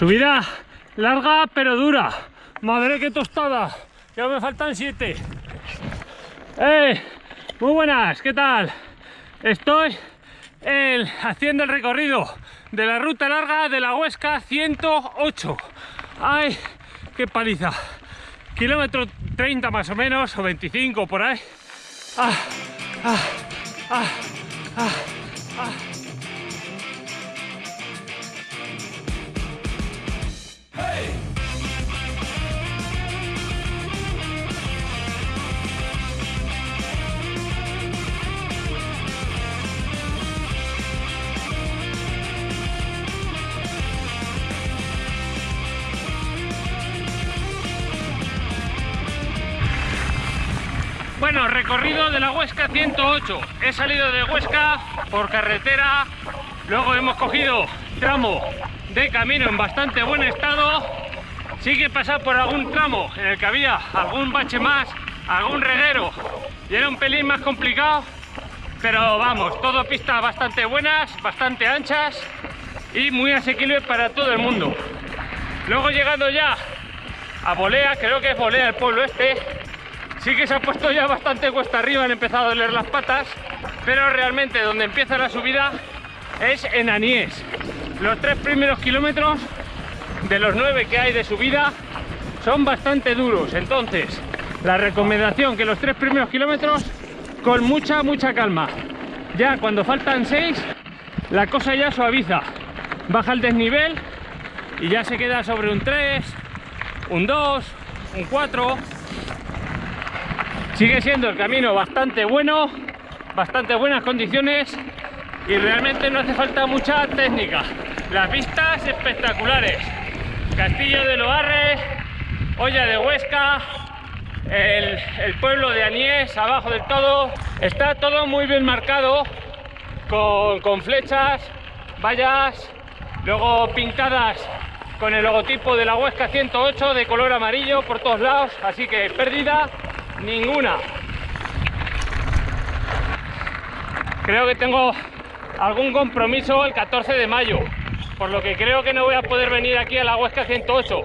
Subida larga pero dura. Madre que tostada. Ya me faltan siete. ¡Eh! Muy buenas, ¿qué tal? Estoy haciendo el recorrido de la ruta larga de la Huesca 108. ¡Ay! ¡Qué paliza! Kilómetro 30 más o menos, o 25 por ahí. ¡Ah! ¡Ah! ¡Ah! ¡Ah! ¡Ah! Bueno, recorrido de la Huesca 108. He salido de Huesca por carretera, luego hemos cogido tramo de camino en bastante buen estado. Sí que pasar por algún tramo en el que había algún bache más, algún reguero y era un pelín más complicado. Pero vamos, todo pistas bastante buenas, bastante anchas y muy asequibles para todo el mundo. Luego llegando ya a Bolea, creo que es Bolea el pueblo este, sí que se ha puesto ya bastante cuesta arriba, han empezado a doler las patas, pero realmente donde empieza la subida es en Anies. Los tres primeros kilómetros de los nueve que hay de subida son bastante duros, entonces la recomendación que los tres primeros kilómetros con mucha, mucha calma. Ya cuando faltan seis, la cosa ya suaviza, baja el desnivel y ya se queda sobre un 3, un 2, un 4 Sigue siendo el camino bastante bueno, bastante buenas condiciones y realmente no hace falta mucha técnica. Las vistas espectaculares. Castillo de Loarre, Olla de Huesca, el, pueblo de Aniés, abajo del todo. Está todo muy bien marcado, con, con flechas, vallas, luego pintadas con el logotipo de la Huesca 108 de color amarillo por todos lados, así que pérdida ninguna. Creo que tengo algún compromiso el 14 de mayo, por lo que creo que no voy a poder venir aquí a la Huesca 108.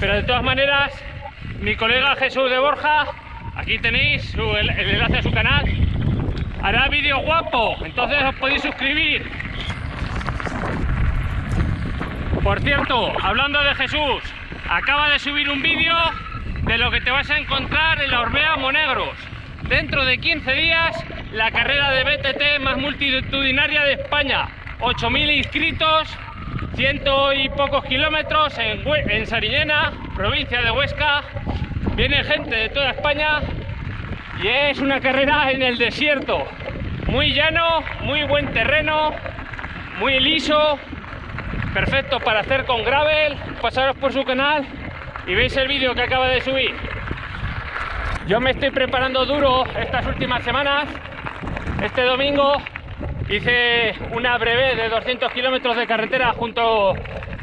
Pero de todas maneras, mi colega Jesús de Borja, aquí tenéis el, el enlace a su canal, hará vídeo guapo, entonces os podéis suscribir. Por cierto, hablando de Jesús, acaba de subir un vídeo de lo que te vas a encontrar en la Orbea Monegros. Dentro de 15 días, la carrera de BTT más multitudinaria de España. 8.000 inscritos, ciento y pocos kilómetros en, en Sarillena, provincia de Huesca. Viene gente de toda España y es una carrera en el desierto. Muy llano, muy buen terreno, muy liso, perfecto para hacer con gravel. Pasaros por su canal y veis el vídeo que acaba de subir. Yo me estoy preparando duro estas últimas semanas. Este domingo hice una breve de 200 kilómetros de carretera junto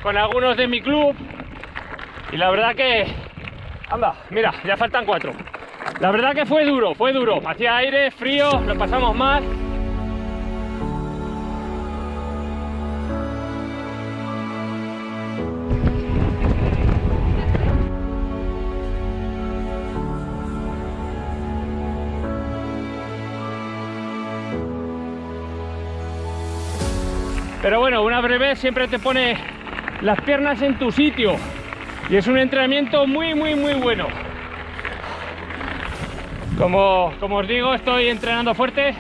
con algunos de mi club y la verdad que... Anda, mira, ya faltan cuatro. La verdad que fue duro, fue duro. Hacía aire, frío, lo pasamos mal Pero bueno, una breve siempre te pone las piernas en tu sitio. Y es un entrenamiento muy, muy, muy bueno. Como, como os digo, estoy entrenando fuerte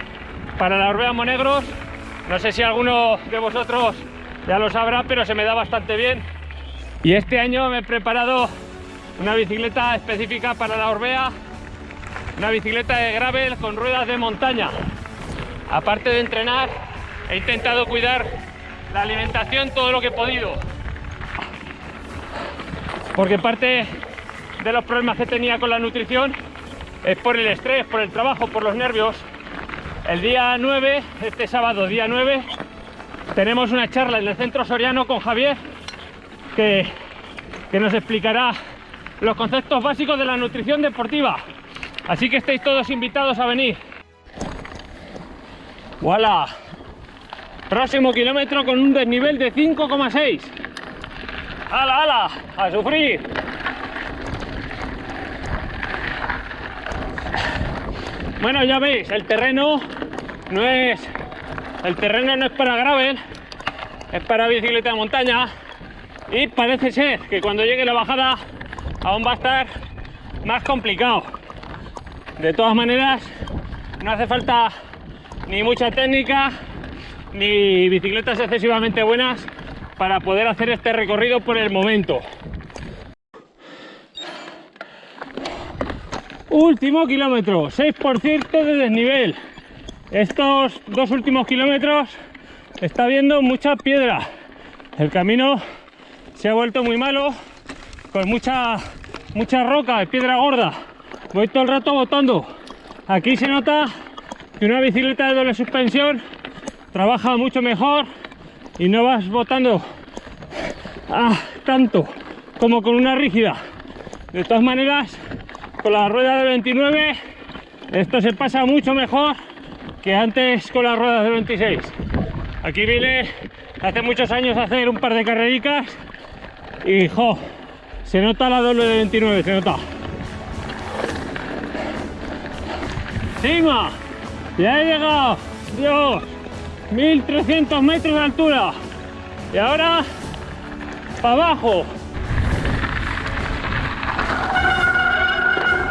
para la Orbea Monegros. No sé si alguno de vosotros ya lo sabrá, pero se me da bastante bien. Y este año me he preparado una bicicleta específica para la Orbea. Una bicicleta de gravel con ruedas de montaña. Aparte de entrenar, he intentado cuidar la alimentación todo lo que he podido. Porque parte de los problemas que tenía con la nutrición es por el estrés, por el trabajo, por los nervios. El día 9, este sábado, día 9, tenemos una charla en el Centro Soriano con Javier que, que nos explicará los conceptos básicos de la nutrición deportiva. Así que estáis todos invitados a venir. ¡Voilà! Próximo kilómetro con un desnivel de 5,6. ¡Hala, hala! ¡A sufrir! Bueno, ya veis, el terreno no es... El terreno no es para gravel, es para bicicleta de montaña. Y parece ser que cuando llegue la bajada aún va a estar más complicado. De todas maneras, no hace falta ni mucha técnica ni bicicletas excesivamente buenas para poder hacer este recorrido por el momento. Último kilómetro, 6% de desnivel. Estos dos últimos kilómetros está viendo mucha piedra. El camino se ha vuelto muy malo, con mucha, mucha roca y piedra gorda. Voy todo el rato botando. Aquí se nota que una bicicleta de doble suspensión trabaja mucho mejor y no vas botando ah, tanto como con una rígida. De todas maneras, con la rueda de 29 esto se pasa mucho mejor que antes con las ruedas de 26. Aquí vine hace muchos años a hacer un par de carrericas y jo, se nota la doble de 29, se nota. ¡Sima! ¡Ya he llegado! ¡Dios! 1300 metros de altura y ahora para abajo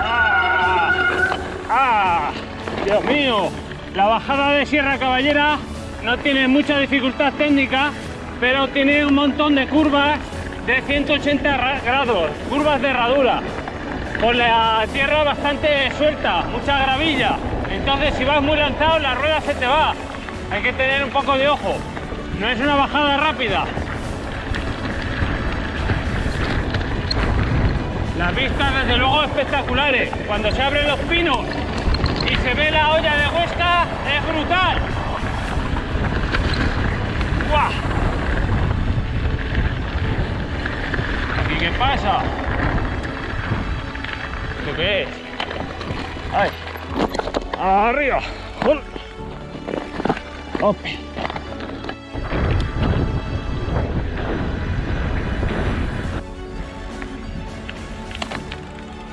¡Ah! ¡Ah! Dios mío la bajada de Sierra Caballera no tiene mucha dificultad técnica pero tiene un montón de curvas de 180 grados curvas de herradura con la tierra bastante suelta mucha gravilla entonces si vas muy lanzado la rueda se te va hay que tener un poco de ojo. No es una bajada rápida. Las vistas desde luego espectaculares. Cuando se abren los pinos y se ve la olla de Huesca es brutal. ¡Guau! ¿Aquí qué pasa? ¿Esto qué es? ¡Ay! ¡Arriba!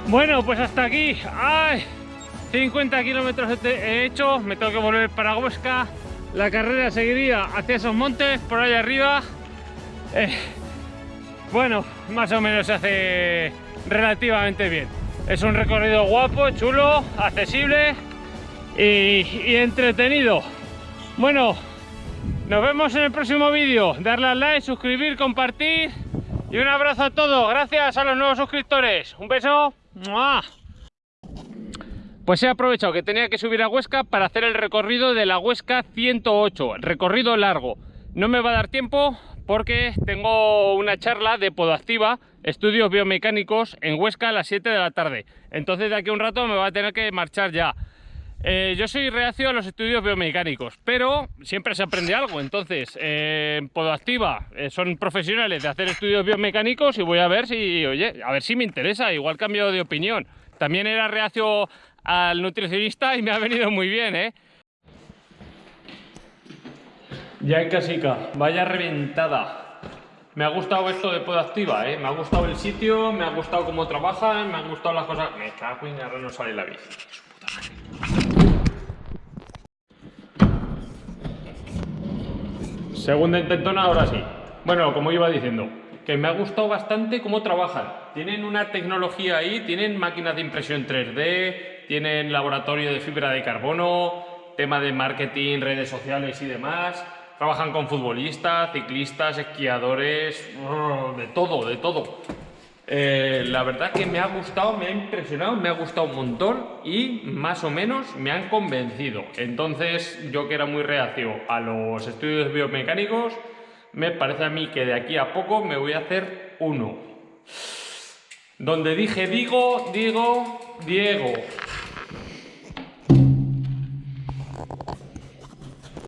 Bueno, pues hasta aquí. ¡Ay! 50 kilómetros he hecho, me tengo que volver para Huesca. La carrera seguiría hacia esos montes, por allá arriba. Eh, bueno, más o menos se hace relativamente bien. Es un recorrido guapo, chulo, accesible y entretenido. Bueno, nos vemos en el próximo vídeo. Darle al like, suscribir, compartir. Y un abrazo a todos. Gracias a los nuevos suscriptores. Un beso. Pues he aprovechado que tenía que subir a Huesca para hacer el recorrido de la Huesca 108. Recorrido largo. No me va a dar tiempo porque tengo una charla de Podoactiva, estudios biomecánicos en Huesca a las 7 de la tarde. Entonces de aquí a un rato me va a tener que marchar ya. Eh, yo soy reacio a los estudios biomecánicos, pero siempre se aprende algo. Entonces, eh, Podoactiva eh, son profesionales de hacer estudios biomecánicos y voy a ver si, oye, a ver si me interesa. Igual cambio de opinión. También era reacio al nutricionista y me ha venido muy bien, ¿eh? Ya en casica, vaya reventada. Me ha gustado esto de Podoactiva, ¿eh? Me ha gustado el sitio, me ha gustado cómo trabajan, me han gustado las cosas... Me cago en no sale la bici. Segunda intentona, ahora sí. Bueno, como iba diciendo, que me ha gustado bastante cómo trabajan. Tienen una tecnología ahí, tienen máquinas de impresión 3D, tienen laboratorio de fibra de carbono, tema de marketing, redes sociales y demás. Trabajan con futbolistas, ciclistas, esquiadores, de todo, de todo. Eh, la verdad que me ha gustado, me ha impresionado, me ha gustado un montón y más o menos me han convencido. Entonces yo que era muy reacio a los estudios biomecánicos, me parece a mí que de aquí a poco me voy a hacer uno. Donde dije digo, digo, Diego.